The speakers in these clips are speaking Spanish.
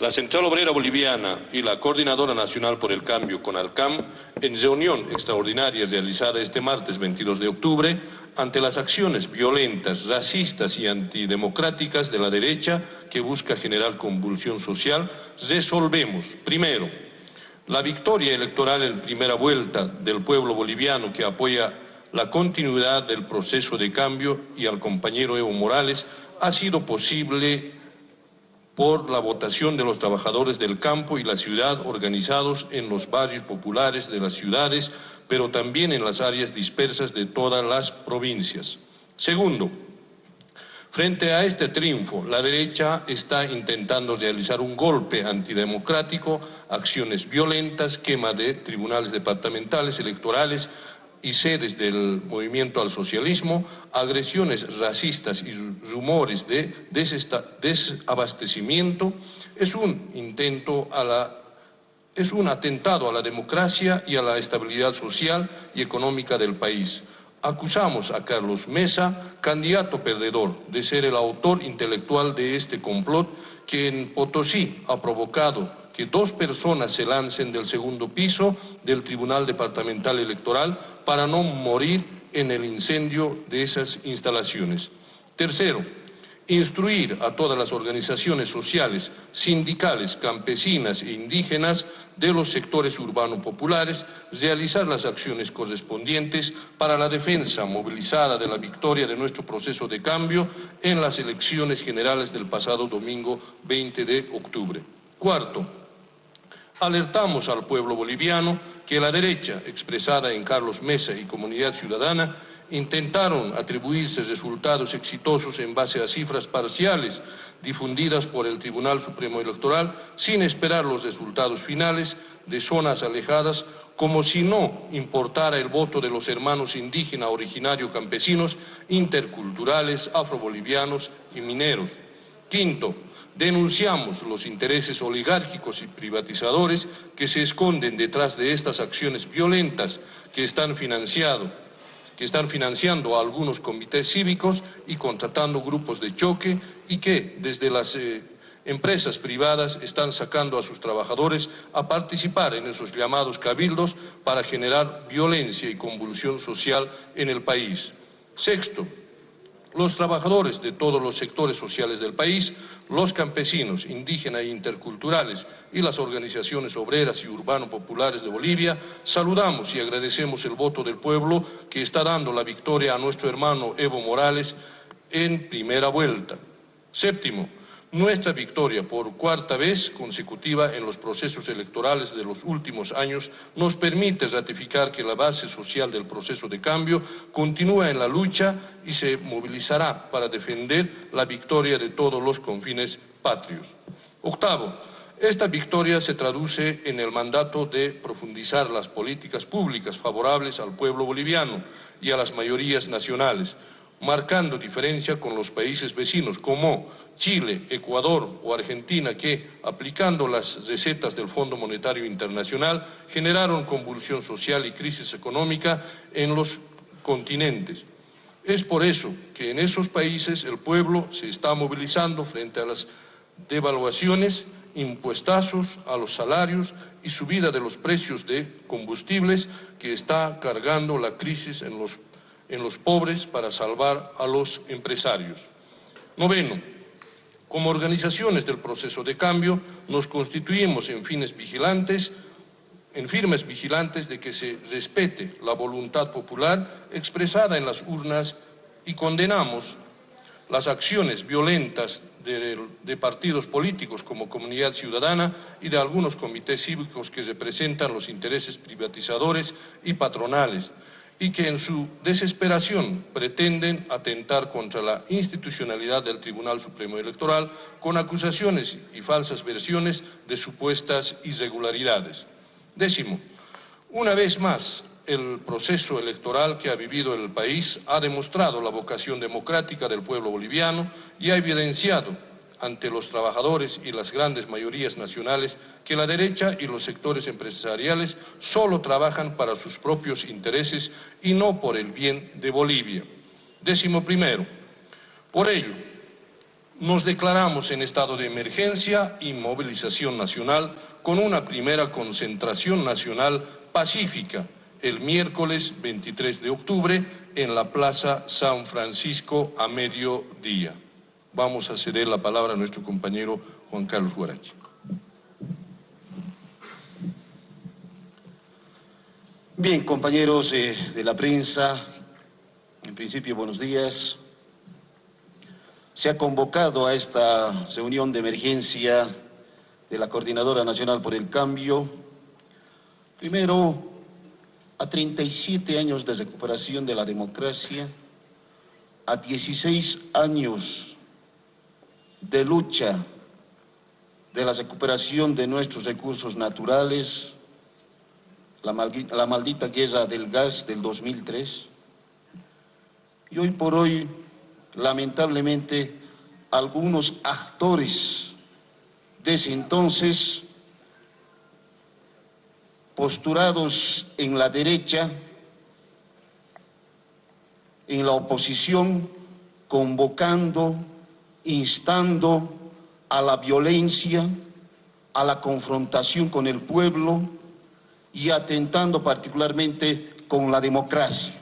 La Central Obrera Boliviana y la Coordinadora Nacional por el Cambio, CONALCAM, en reunión extraordinaria realizada este martes 22 de octubre, ante las acciones violentas, racistas y antidemocráticas de la derecha que busca generar convulsión social, resolvemos, primero, la victoria electoral en primera vuelta del pueblo boliviano que apoya la continuidad del proceso de cambio y al compañero Evo Morales ha sido posible por la votación de los trabajadores del campo y la ciudad organizados en los barrios populares de las ciudades, pero también en las áreas dispersas de todas las provincias. Segundo, frente a este triunfo, la derecha está intentando realizar un golpe antidemocrático, acciones violentas, quema de tribunales departamentales, electorales, y sedes del movimiento al socialismo, agresiones racistas y rumores de desabastecimiento, es un intento a la es un atentado a la democracia y a la estabilidad social y económica del país. Acusamos a Carlos Mesa, candidato perdedor, de ser el autor intelectual de este complot que en Potosí ha provocado que dos personas se lancen del segundo piso del Tribunal Departamental Electoral para no morir en el incendio de esas instalaciones. Tercero, instruir a todas las organizaciones sociales, sindicales, campesinas e indígenas de los sectores urbanos populares, realizar las acciones correspondientes para la defensa movilizada de la victoria de nuestro proceso de cambio en las elecciones generales del pasado domingo 20 de octubre. Cuarto, alertamos al pueblo boliviano que la derecha, expresada en Carlos Mesa y Comunidad Ciudadana, intentaron atribuirse resultados exitosos en base a cifras parciales difundidas por el Tribunal Supremo Electoral sin esperar los resultados finales de zonas alejadas como si no importara el voto de los hermanos indígenas originario campesinos, interculturales, afrobolivianos y mineros. Quinto, Denunciamos los intereses oligárquicos y privatizadores que se esconden detrás de estas acciones violentas que están, que están financiando a algunos comités cívicos y contratando grupos de choque y que desde las eh, empresas privadas están sacando a sus trabajadores a participar en esos llamados cabildos para generar violencia y convulsión social en el país. Sexto, los trabajadores de todos los sectores sociales del país, los campesinos, indígenas e interculturales y las organizaciones obreras y urbano-populares de Bolivia, saludamos y agradecemos el voto del pueblo que está dando la victoria a nuestro hermano Evo Morales en primera vuelta. Séptimo, nuestra victoria por cuarta vez consecutiva en los procesos electorales de los últimos años nos permite ratificar que la base social del proceso de cambio continúa en la lucha y se movilizará para defender la victoria de todos los confines patrios. Octavo, esta victoria se traduce en el mandato de profundizar las políticas públicas favorables al pueblo boliviano y a las mayorías nacionales, marcando diferencia con los países vecinos como Chile, Ecuador o Argentina que, aplicando las recetas del Fondo Monetario Internacional, generaron convulsión social y crisis económica en los continentes. Es por eso que en esos países el pueblo se está movilizando frente a las devaluaciones, impuestazos a los salarios y subida de los precios de combustibles que está cargando la crisis en los en los pobres para salvar a los empresarios. Noveno, como organizaciones del proceso de cambio, nos constituimos en fines vigilantes, en firmes vigilantes de que se respete la voluntad popular expresada en las urnas y condenamos las acciones violentas de, de, partidos políticos como Comunidad Ciudadana y de algunos comités cívicos que representan los intereses privatizadores y patronales, y que en su desesperación pretenden atentar contra la institucionalidad del Tribunal Supremo Electoral con acusaciones y falsas versiones de supuestas irregularidades. Décimo, una vez más, el proceso electoral que ha vivido el país ha demostrado la vocación democrática del pueblo boliviano y ha evidenciado ante los trabajadores y las grandes mayorías nacionales que la derecha y los sectores empresariales solo trabajan para sus propios intereses y no por el bien de Bolivia. Décimo primero, por ello, Nos declaramos en estado de emergencia y movilización nacional con una primera concentración nacional pacífica el miércoles 23 de octubre en la Plaza San Francisco a mediodía. Vamos a ceder la palabra a nuestro compañero Juan Carlos Guarachi. Bien, compañeros eh, de la prensa, en principio buenos días. Se ha convocado a esta reunión de emergencia de la Coordinadora Nacional por el Cambio. Primero, a 37 años de recuperación de la democracia, a 16 años de lucha de la recuperación de nuestros recursos naturales, la maldita, guerra del gas del 2003, y hoy por hoy, lamentablemente, algunos actores de ese entonces posturados en la derecha, en la oposición, convocando, instando a la violencia, a la confrontación con el pueblo y atentando particularmente con la democracia.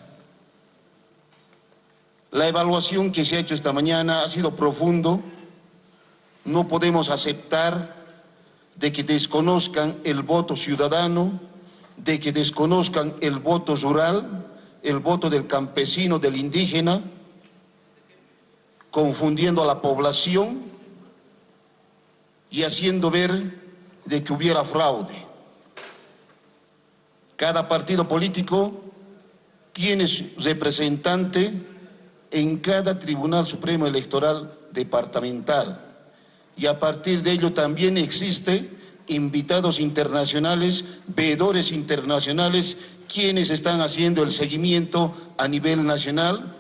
La evaluación que se ha hecho esta mañana ha sido profundo. No podemos aceptar de que desconozcan el voto ciudadano, de que desconozcan el voto rural, el voto del campesino, del indígena, confundiendo a la población y haciendo ver de que hubiera fraude. Cada partido político tiene su representante en cada Tribunal Supremo Electoral departamental y a partir de ello también existe invitados internacionales, veedores internacionales, quienes están haciendo el seguimiento a nivel nacional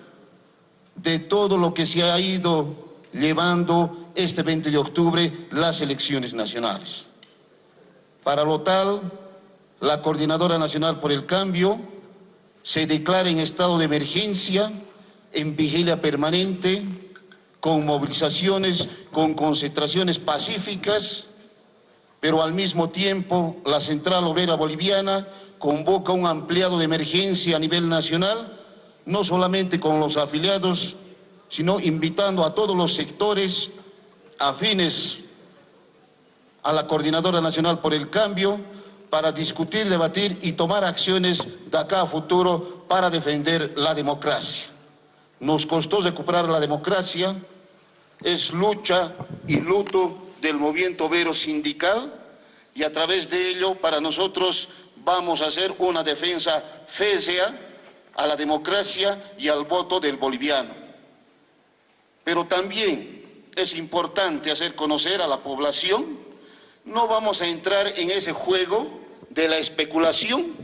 de todo lo que se ha ido llevando este 20 de octubre las elecciones nacionales. Para lo tal, la Coordinadora Nacional por el Cambio se declara en estado de emergencia, en vigilia permanente, con movilizaciones, con concentraciones pacíficas, pero al mismo tiempo la Central Obrera Boliviana convoca un ampliado de emergencia a nivel nacional, no solamente con los afiliados, sino invitando a todos los sectores afines a la Coordinadora Nacional por el Cambio para discutir, debatir y tomar acciones de acá a futuro para defender la democracia. Nos costó recuperar la democracia, es lucha y luto del movimiento obrero sindical y a través de ello para nosotros vamos a hacer una defensa fésea a la democracia y al voto del boliviano. Pero también es importante hacer conocer a la población, no vamos a entrar en ese juego de la especulación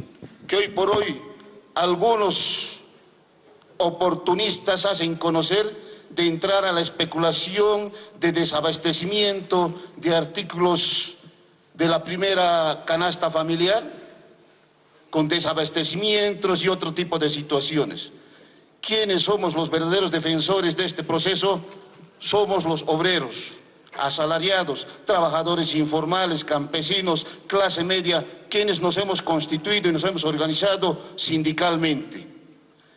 que hoy por hoy algunos oportunistas hacen conocer de entrar a la especulación de desabastecimiento de artículos de la primera canasta familiar, con desabastecimientos y otro tipo de situaciones. ¿Quiénes somos los verdaderos defensores de este proceso? Somos los obreros, asalariados, trabajadores informales, campesinos, clase media, quienes nos hemos constituido y nos hemos organizado sindicalmente.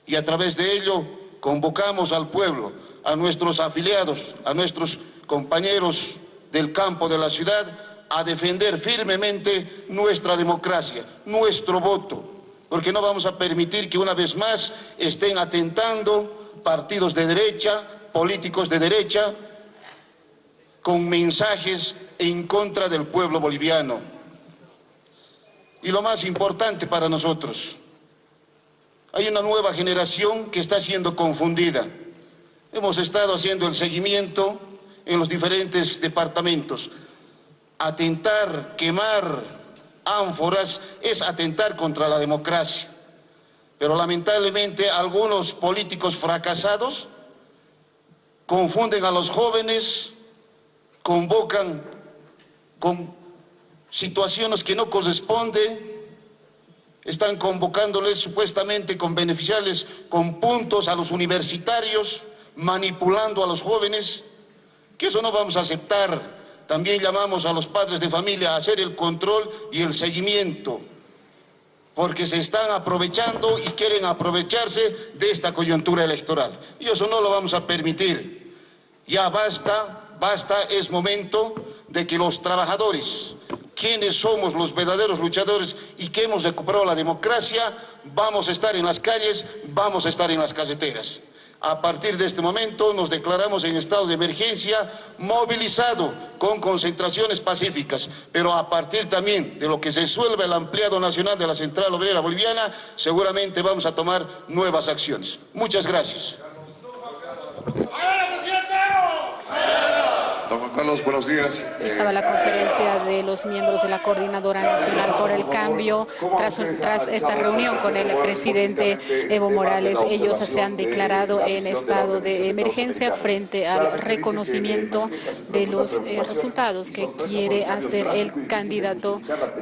Y a través de ello convocamos al pueblo a nuestros afiliados, a nuestros compañeros del campo de la ciudad, a defender firmemente nuestra democracia, nuestro voto, porque no vamos a permitir que una vez más estén atentando partidos de derecha, políticos de derecha, con mensajes en contra del pueblo boliviano. Y lo más importante para nosotros, hay una nueva generación que está siendo confundida. Hemos estado haciendo el seguimiento en los diferentes departamentos. Atentar, quemar ánforas es atentar contra la democracia. Pero lamentablemente algunos políticos fracasados confunden a los jóvenes, convocan con situaciones que no corresponden, están convocándoles supuestamente con beneficiales, con puntos a los universitarios, manipulando a los jóvenes que eso no vamos a aceptar. También llamamos a los padres de familia a hacer el control y el seguimiento, porque se están aprovechando y quieren aprovecharse de esta coyuntura electoral. Y eso no lo vamos a permitir. Ya basta, basta, es momento de que los trabajadores, quienes somos los verdaderos luchadores y que hemos recuperado la democracia, vamos a estar en las calles, vamos a estar en las caseteras. A partir de este momento nos declaramos en estado de emergencia movilizado con concentraciones pacíficas, pero a partir también de lo que se suelve el ampliado nacional de la Central Obrera Boliviana, seguramente vamos a tomar nuevas acciones. Muchas gracias. Carlos, buenos. Estaba la conferencia de los miembros de la Coordinadora Nacional por el Cambio tras, esta reunión con el presidente Evo Morales. Ellos se han declarado en estado de emergencia frente al reconocimiento de los eh, resultados que quiere hacer el candidato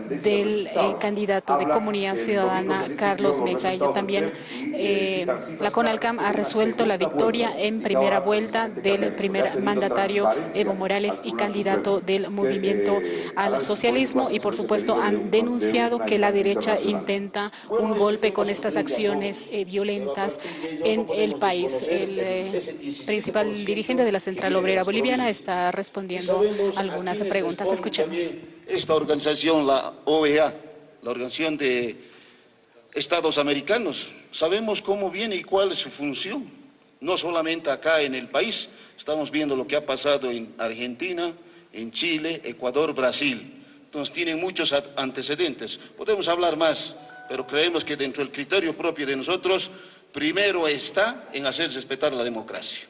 del eh, candidato de Comunidad Ciudadana, Carlos Mesa. Ello también, eh, la CONALCAM ha resuelto la victoria en primera vuelta del primer mandatario Evo Morales y candidato del movimiento al socialismo y por supuesto han denunciado que la derecha intenta un golpe con estas acciones eh, violentas en el país. El eh, principal dirigente de la Central Obrera Boliviana está respondiendo algunas preguntas. Escuchemos. Esta organización, la OEA, la Organización de Estados Americanos, sabemos cómo viene y cuál es su función, no solamente acá en el país, Estamos viendo lo que ha pasado en Argentina, en Chile, Ecuador, Brasil. Entonces tienen muchos antecedentes. Podemos hablar más, pero creemos que dentro del criterio propio de nosotros, primero está en hacer respetar la democracia.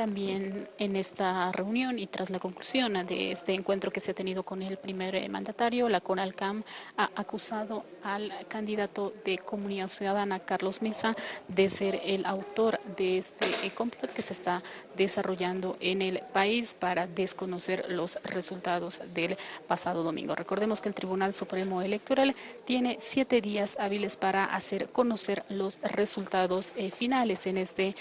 También en esta reunión y tras la conclusión de este encuentro que se ha tenido con el primer eh, mandatario, la CONALCAM ha acusado al candidato de Comunidad Ciudadana, Carlos Mesa, de ser el autor de este eh, complot que se está desarrollando en el país para desconocer los resultados del pasado domingo. Recordemos que el Tribunal Supremo Electoral tiene siete días hábiles para hacer conocer los resultados eh, finales en este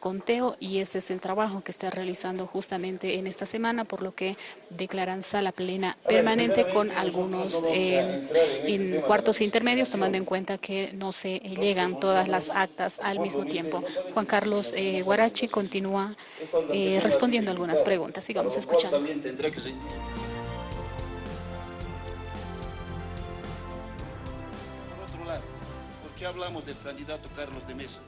conteo y ese es el trabajo que está realizando justamente en esta semana, por lo que declaran sala plena permanente con algunos eh, cuartos intermedios, tomando en cuenta que no se llegan todas las actas al mismo tiempo. Juan Carlos eh, Guarachi continúa eh, respondiendo algunas preguntas. Sigamos escuchando. Por otro lado, ¿por qué hablamos del candidato Carlos de Mesa?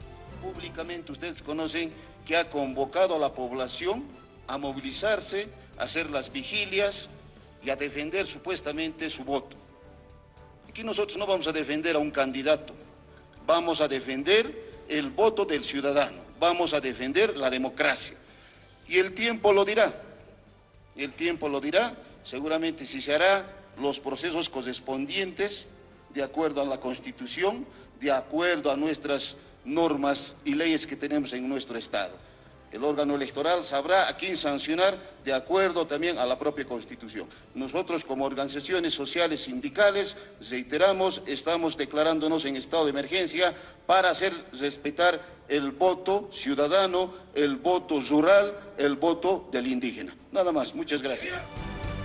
Ustedes conocen que ha convocado a la población a movilizarse, a hacer las vigilias y a defender supuestamente su voto. Aquí nosotros no vamos a defender a un candidato, vamos a defender el voto del ciudadano, vamos a defender la democracia. Y el tiempo lo dirá, el tiempo lo dirá, seguramente si se hará los procesos correspondientes de acuerdo a la Constitución, de acuerdo a nuestras normas y leyes que tenemos en nuestro Estado. El órgano electoral sabrá a quién sancionar de acuerdo también a la propia Constitución. Nosotros como organizaciones sociales sindicales, reiteramos, estamos declarándonos en estado de emergencia para hacer respetar el voto ciudadano, el voto rural, el voto del indígena. Nada más, muchas gracias.